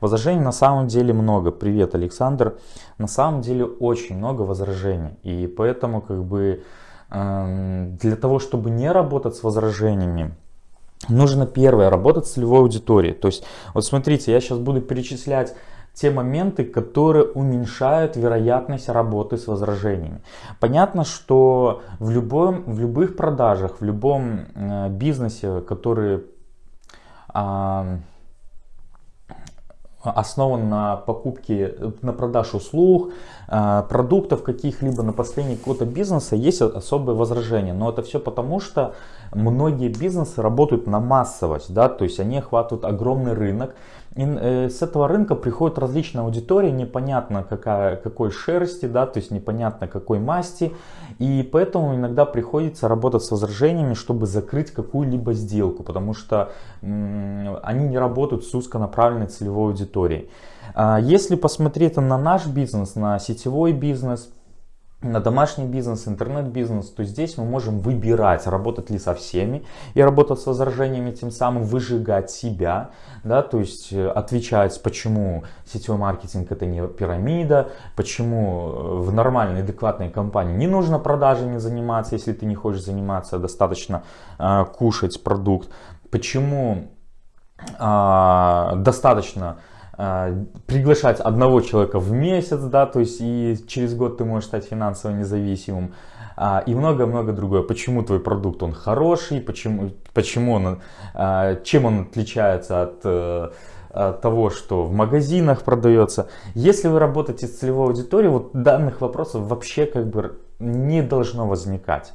Возражений на самом деле много. Привет, Александр. На самом деле очень много возражений. И поэтому как бы э, для того, чтобы не работать с возражениями, нужно первое, работать с целевой аудиторией. То есть, вот смотрите, я сейчас буду перечислять те моменты, которые уменьшают вероятность работы с возражениями. Понятно, что в, любом, в любых продажах, в любом э, бизнесе, который... Э, основан на покупке, на продаже услуг, э, продуктов каких-либо, на построении какого-то бизнеса, есть особые возражения. Но это все потому, что многие бизнесы работают на массовость, да, то есть они охватывают огромный рынок, и э, с этого рынка приходит различная аудитория, непонятно какая, какой шерсти, да, то есть непонятно какой масти. И поэтому иногда приходится работать с возражениями, чтобы закрыть какую-либо сделку, потому что они не работают с узконаправленной целевой аудиторией. А если посмотреть на наш бизнес, на сетевой бизнес, на домашний бизнес, интернет-бизнес, то здесь мы можем выбирать, работать ли со всеми и работать с возражениями, тем самым выжигать себя, да, то есть э, отвечать, почему сетевой маркетинг это не пирамида, почему э, в нормальной, адекватной компании не нужно продажами заниматься, если ты не хочешь заниматься, достаточно э, кушать продукт, почему э, достаточно а, приглашать одного человека в месяц, да, то есть и через год ты можешь стать финансово независимым а, и много-много другое. Почему твой продукт он хороший, почему, почему он, а, чем он отличается от, э, от того, что в магазинах продается. Если вы работаете с целевой аудиторией, вот данных вопросов вообще как бы не должно возникать.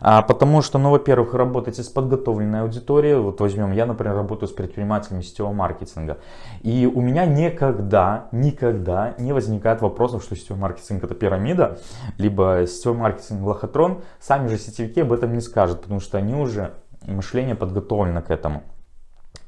А, потому что, ну, во-первых, работаете с подготовленной аудиторией. Вот возьмем, я, например, работаю с предпринимателями сетевого маркетинга. И у меня никогда, никогда не возникает вопросов, что сетевой маркетинг это пирамида, либо сетевой маркетинг лохотрон. Сами же сетевики об этом не скажут, потому что они уже мышление подготовлено к этому.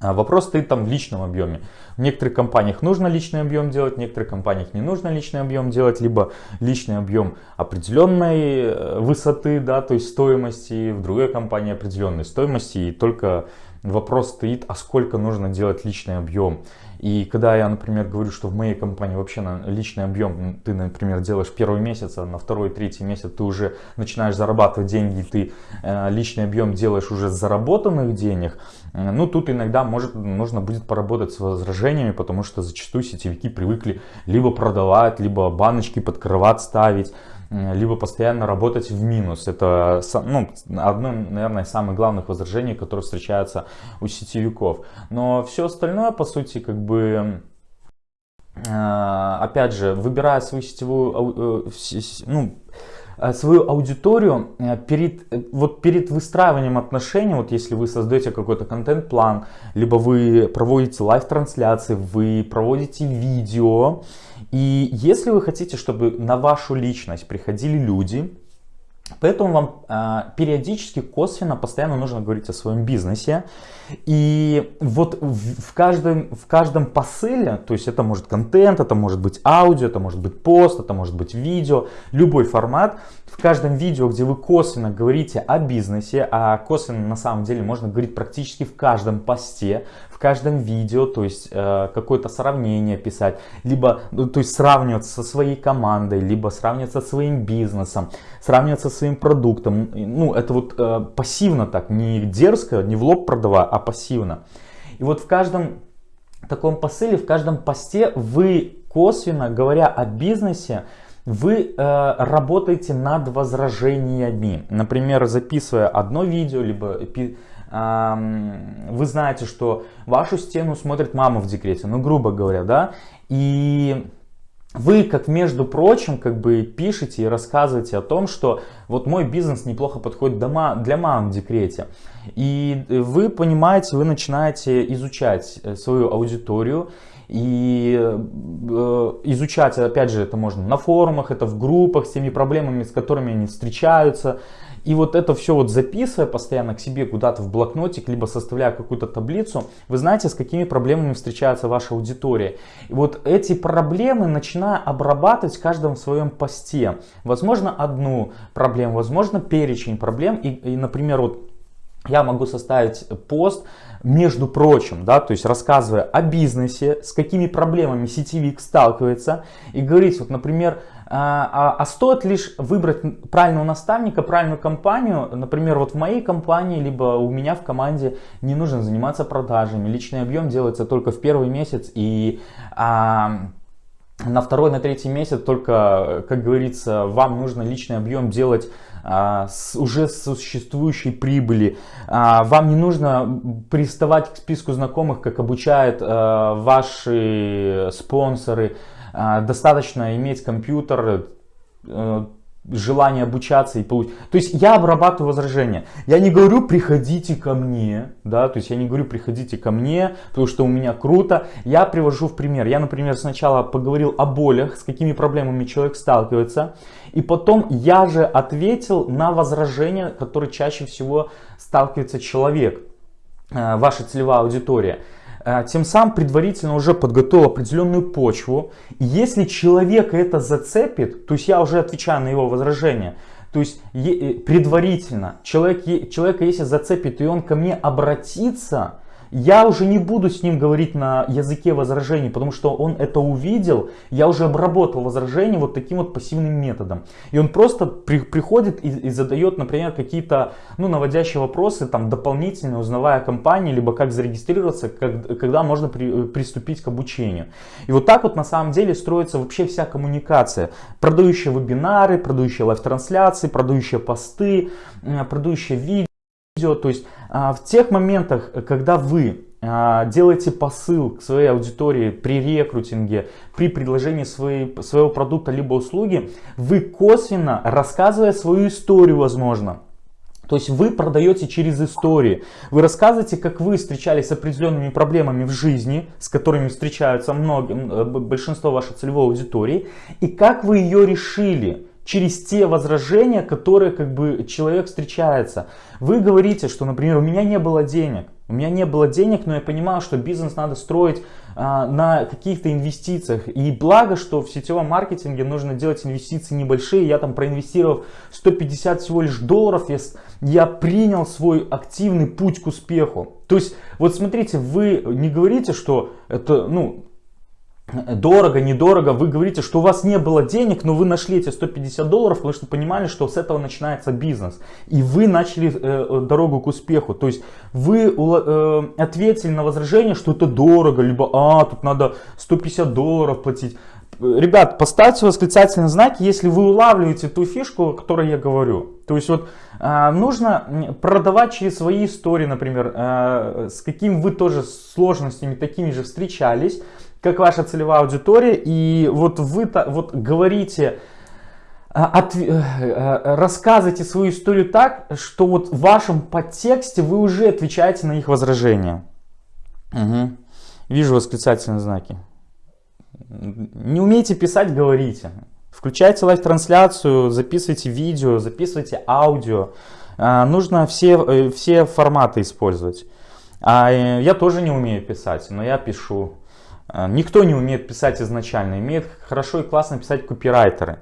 А вопрос стоит там в личном объеме. В некоторых компаниях нужно личный объем делать, в некоторых компаниях не нужно личный объем делать, либо личный объем определенной э, высоты, да, то есть стоимости, в другой компании определенной стоимости, и только вопрос стоит, а сколько нужно делать личный объем. И когда я, например, говорю, что в моей компании вообще на личный объем ты, например, делаешь первый месяц, а на второй, третий месяц ты уже начинаешь зарабатывать деньги, ты э, личный объем делаешь уже с заработанных денег, э, ну тут иногда может, нужно будет поработать с возражениями, потому что зачастую сетевики привыкли либо продавать, либо баночки подкрывать ставить, либо постоянно работать в минус. Это ну, одно, наверное, из самых главных возражений, которые встречаются у сетевиков. Но все остальное, по сути, как бы э, опять же, выбирая свою сетевую, э, ну, э, свою аудиторию перед, вот перед выстраиванием отношений, вот если вы создаете какой-то контент-план, либо вы проводите лайв-трансляции, вы проводите видео, и если вы хотите, чтобы на вашу личность приходили люди, Поэтому вам э, периодически, косвенно, постоянно нужно говорить о своем бизнесе. И вот в, в, каждом, в каждом посыле, то есть это может контент, это может быть аудио, это может быть пост, это может быть видео, любой формат. В каждом видео, где вы косвенно говорите о бизнесе, а косвенно на самом деле можно говорить практически в каждом посте, каждом видео, то есть э, какое-то сравнение писать, либо ну, то есть сравниваться со своей командой, либо сравниваться со своим бизнесом, сравниваться со своим продуктом. Ну, это вот э, пассивно так, не дерзко, не в лоб продавая, а пассивно. И вот в каждом таком посыле, в каждом посте вы косвенно, говоря о бизнесе, вы э, работаете над возражениями. Например, записывая одно видео, либо вы знаете, что вашу стену смотрит мама в декрете, ну грубо говоря, да, и вы, как между прочим, как бы пишете и рассказываете о том, что вот мой бизнес неплохо подходит для мам в декрете. И вы понимаете, вы начинаете изучать э, свою аудиторию и э, изучать, опять же, это можно на форумах, это в группах с теми проблемами, с которыми они встречаются. И вот это все вот записывая постоянно к себе куда-то в блокнотик, либо составляя какую-то таблицу, вы знаете, с какими проблемами встречается ваша аудитория. И вот эти проблемы начиная обрабатывать в каждом своем посте. Возможно, одну проблему, возможно, перечень проблем. И, и например, вот я могу составить пост, между прочим, да, то есть рассказывая о бизнесе, с какими проблемами сетевик сталкивается, и говорить, вот, например, а, а, а стоит лишь выбрать правильного наставника, правильную компанию, например, вот в моей компании, либо у меня в команде не нужно заниматься продажами, личный объем делается только в первый месяц, и а, на второй, на третий месяц только, как говорится, вам нужно личный объем делать а, с уже существующей прибыли. А, вам не нужно приставать к списку знакомых, как обучают а, ваши спонсоры. Достаточно иметь компьютер, э, желание обучаться и получить. То есть я обрабатываю возражения. Я не говорю, приходите ко мне, да, то есть я не говорю, приходите ко мне, потому что у меня круто. Я привожу в пример. Я, например, сначала поговорил о болях, с какими проблемами человек сталкивается, и потом я же ответил на возражения, которые чаще всего сталкивается человек, э, ваша целевая аудитория. Э, тем самым предварительно уже подготовил определенную почву. И если человека это зацепит, то есть я уже отвечаю на его возражение, то есть э, предварительно человек, человека если зацепит и он ко мне обратится, я уже не буду с ним говорить на языке возражений, потому что он это увидел, я уже обработал возражение вот таким вот пассивным методом. И он просто при, приходит и, и задает, например, какие-то ну, наводящие вопросы, там, дополнительно узнавая о компании, либо как зарегистрироваться, как, когда можно при, приступить к обучению. И вот так вот на самом деле строится вообще вся коммуникация. Продающие вебинары, продающие live -трансляции, продающие посты, продающие видео видео, то есть а, в тех моментах, когда вы а, делаете посыл к своей аудитории при рекрутинге, при предложении своей, своего продукта либо услуги, вы косвенно, рассказывая свою историю, возможно, то есть вы продаете через истории. Вы рассказываете, как вы встречались с определенными проблемами в жизни, с которыми встречаются многие, э, большинство вашей целевой аудитории, и как вы ее решили через те возражения, которые как бы человек встречается. Вы говорите, что, например, у меня не было денег. У меня не было денег, но я понимал, что бизнес надо строить а, на каких-то инвестициях. И благо, что в сетевом маркетинге нужно делать инвестиции небольшие. Я там проинвестировав 150 всего лишь долларов, я, я принял свой активный путь к успеху. То есть, вот смотрите, вы не говорите, что это, ну, дорого, недорого, вы говорите, что у вас не было денег, но вы нашли эти 150 долларов, потому что понимали, что с этого начинается бизнес. И вы начали э, дорогу к успеху. То есть вы э, ответили на возражение, что это дорого, либо а, тут надо 150 долларов платить. Ребят, поставьте восклицательные знаки, если вы улавливаете ту фишку, о которой я говорю. То есть вот э, нужно продавать через свои истории, например, э, с какими вы тоже сложностями такими же встречались, как ваша целевая аудитория, и вот вы вот говорите, а, от, э, э, рассказывайте свою историю так, что вот в вашем подтексте вы уже отвечаете на их возражения. Угу. Вижу восклицательные знаки. Не умеете писать, говорите. Включайте live -трансляцию, записывайте видео, записывайте аудио. А, нужно все, э, все форматы использовать. А я тоже не умею писать, но я пишу. Никто не умеет писать изначально, умеет хорошо и классно писать копирайтеры.